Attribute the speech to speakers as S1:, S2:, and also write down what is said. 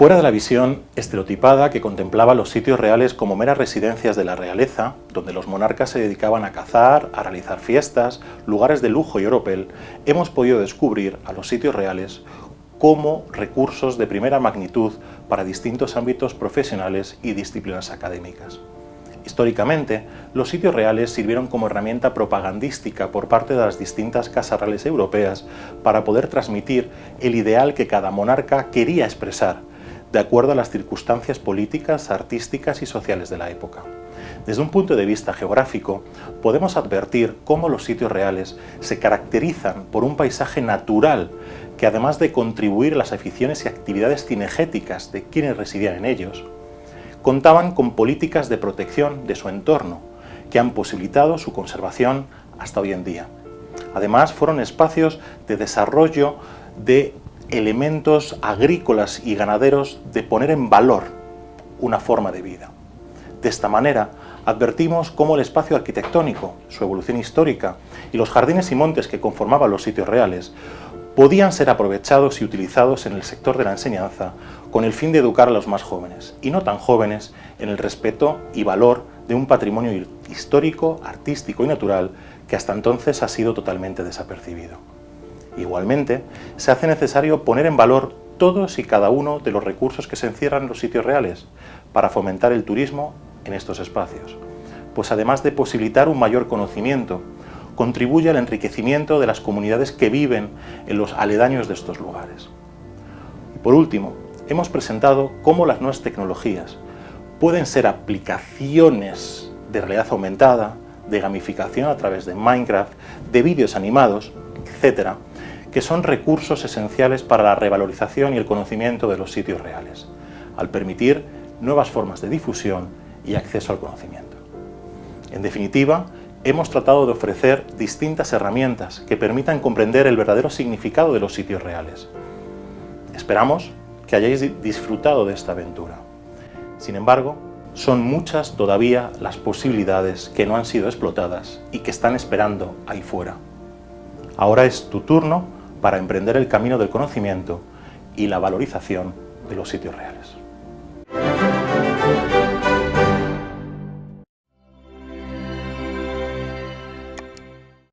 S1: Fuera de la visión estereotipada que contemplaba los sitios reales como meras residencias de la realeza, donde los monarcas se dedicaban a cazar, a realizar fiestas, lugares de lujo y oropel, hemos podido descubrir a los sitios reales como recursos de primera magnitud para distintos ámbitos profesionales y disciplinas académicas. Históricamente, los sitios reales sirvieron como herramienta propagandística por parte de las distintas casas reales europeas para poder transmitir el ideal que cada monarca quería expresar de acuerdo a las circunstancias políticas, artísticas y sociales de la época. Desde un punto de vista geográfico, podemos advertir cómo los sitios reales se caracterizan por un paisaje natural que además de contribuir a las aficiones y actividades cinegéticas de quienes residían en ellos, contaban con políticas de protección de su entorno, que han posibilitado su conservación hasta hoy en día. Además, fueron espacios de desarrollo de elementos agrícolas y ganaderos de poner en valor una forma de vida. De esta manera, advertimos cómo el espacio arquitectónico, su evolución histórica y los jardines y montes que conformaban los sitios reales podían ser aprovechados y utilizados en el sector de la enseñanza con el fin de educar a los más jóvenes, y no tan jóvenes, en el respeto y valor de un patrimonio histórico, artístico y natural que hasta entonces ha sido totalmente desapercibido. Igualmente, se hace necesario poner en valor todos y cada uno de los recursos que se encierran en los sitios reales para fomentar el turismo en estos espacios, pues además de posibilitar un mayor conocimiento, contribuye al enriquecimiento de las comunidades que viven en los aledaños de estos lugares. Y por último, hemos presentado cómo las nuevas tecnologías pueden ser aplicaciones de realidad aumentada, de gamificación a través de Minecraft, de vídeos animados, etcétera, que son recursos esenciales para la revalorización y el conocimiento de los sitios reales, al permitir nuevas formas de difusión y acceso al conocimiento. En definitiva, hemos tratado de ofrecer distintas herramientas que permitan comprender el verdadero significado de los sitios reales. Esperamos que hayáis disfrutado de esta aventura. Sin embargo, son muchas todavía las posibilidades que no han sido explotadas y que están esperando ahí fuera. Ahora es tu turno para emprender el camino del conocimiento y la valorización de los sitios reales.